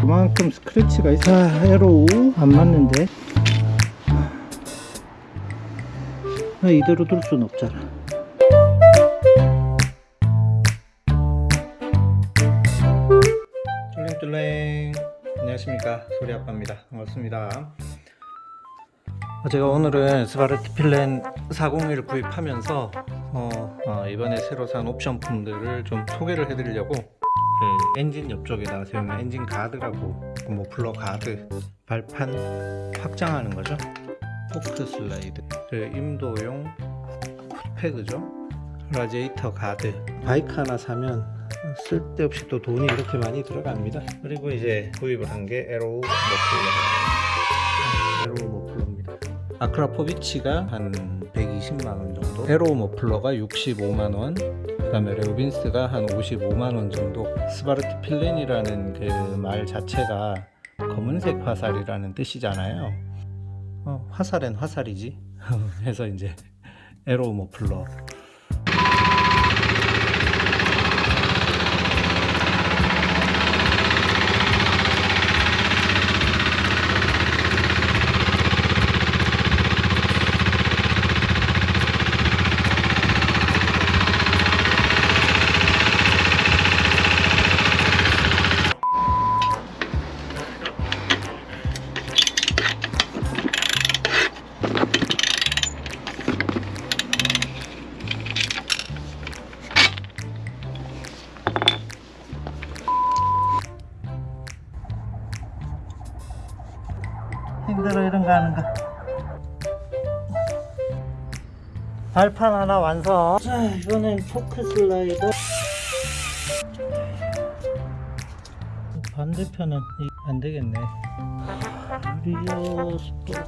그만큼 스크래치가 5안 맞는데. 아, 이대로 둘순 없잖아. 쫄랭쫄랭 안녕하십니까. 소리아빠입니다. 반갑습니다. 어, 제가 오늘은 스바르티 필렌 401을 구입하면서 어, 어, 이번에 새로 산 옵션품들을 좀 소개를 해드리려고 그 엔진 옆쪽에다가 세우는 엔진 가드라고 그 머플러 가드 발판 확장하는 거죠? 포크 슬라이드. 그 임도용 foot pad죠? 라디에이터 가드. 바이크 하나 사면 쓸데없이 또 돈이 이렇게 많이 들어갑니다. 그리고 이제 구입을 한 게 에로우 머플러. 에로우 아크라포비치가 한 120만원 정도 에로우 머플러가 65만원 그 다음에 레오빈스가 한 55만원 정도. 스바르트 필렌이라는 그 말 자체가 검은색 화살이라는 뜻이잖아요. 어, 화살엔 화살이지. 해서 이제 에로우 머플러 힘들어 이런 거 하는 거. 발판 하나 완성. 자 이번엔 포크 슬라이더. 반대편은 이- 안 되겠네. rear 스토크.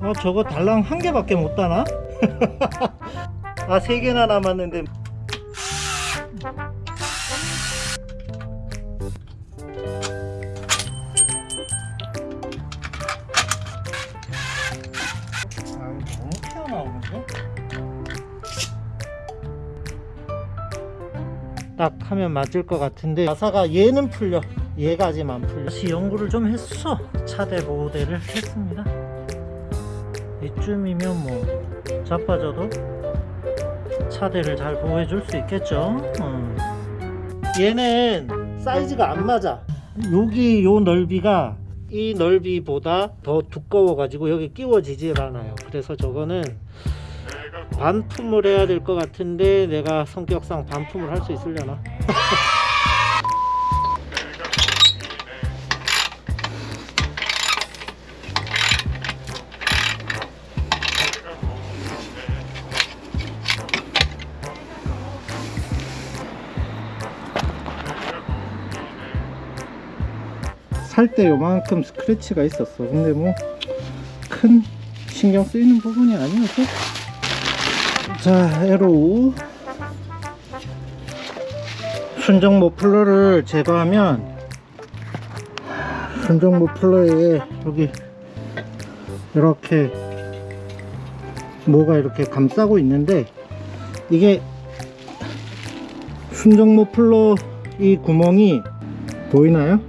아 저거 달랑 한 개밖에 못 따나? 아 세 개나 남았는데 딱 하면 맞을 것 같은데 가사가 얘는 풀려. 얘가지만 풀려. 다시 연구를 좀 했어. 차대 보호대를 했습니다. 이쯤이면 뭐 자빠져도 차대를 잘 보호해 줄 수 있겠죠? 어. 얘는 사이즈가 안 맞아. 여기 요 넓이가 이 넓이보다 더 두꺼워 가지고 여기 끼워지질 않아요. 그래서 저거는 반품을 해야 될 것 같은데 내가 성격상 반품을 할 수 있으려나 살 때 요만큼 스크래치가 있었어. 근데 뭐 큰 신경 쓰이는 부분이 아니어서. 자 에로 순정 머플러를 제거하면 순정 머플러에 여기 이렇게 뭐가 이렇게 감싸고 있는데 이게 순정 머플러 이 구멍이 보이나요?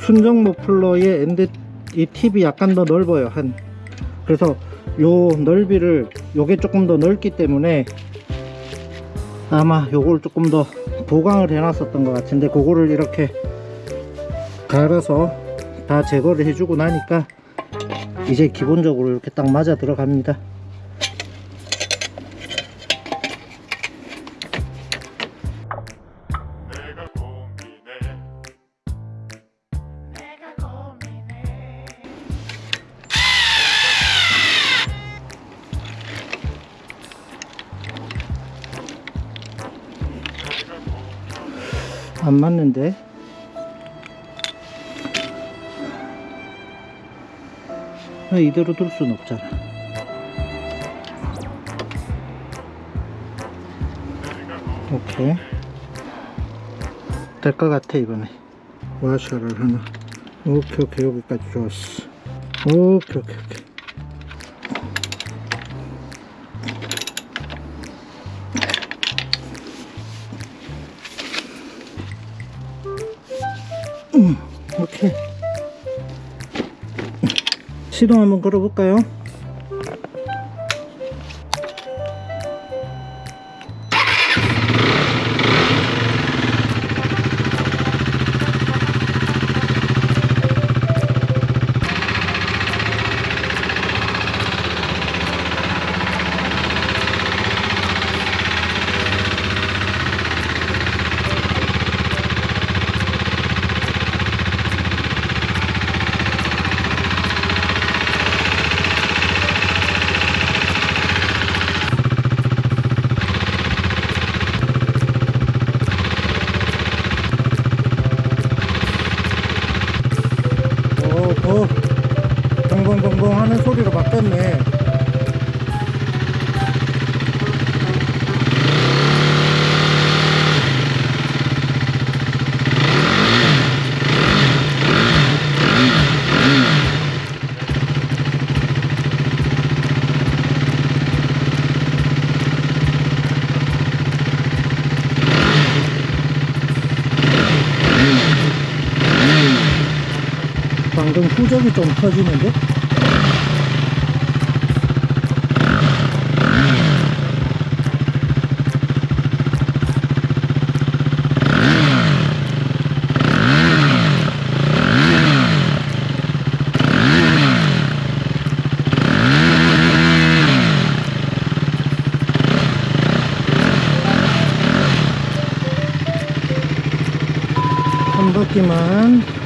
순정 머플러의 end 이 팁이 약간 더 넓어요 한. 그래서 요 넓이를 요게 조금 더 넓기 때문에 아마 요걸 조금 더 보강을 해 놨었던 것 같은데 그거를 이렇게 갈아서 다 제거를 해주고 나니까 이제 기본적으로 이렇게 딱 맞아 들어갑니다 안 맞는데? 아, 이대로 둘순 없잖아. 오케이. 될 것 같아 이번에. 와셔를 하나. 오케이 오케이. 여기까지 좋았어. 오케이 오케이 오케이 음, 오케이. 시동 한번 걸어볼까요? 오, 더 동공동공 하는 소리로 바뀌었네. 방금 후적이 좀 터지는데? 한 바퀴만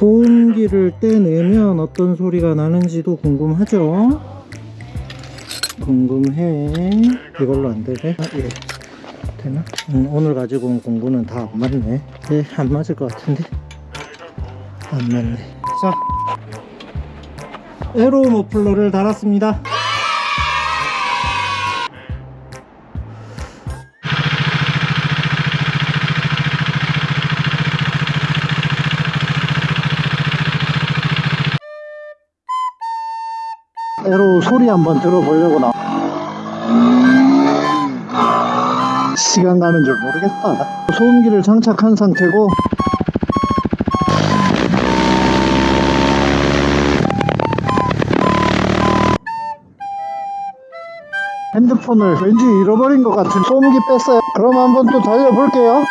소음기를 떼내면 어떤 소리가 나는지도 궁금하죠? 궁금해. 이걸로 안 되네? 아, 예. 되나? 음, 오늘 가지고 온 공구는 다 안 맞네. 예, 안 맞을 것 같은데? 안 맞네. 자. 에로 머플러를 달았습니다. 에로 소리 한번 들어보려고 나. 시간 가는 줄 모르겠다. 소음기를 장착한 상태고 핸드폰을 왠지 잃어버린 것 같은 소음기 뺐어요. 그럼 한번 또 달려볼게요.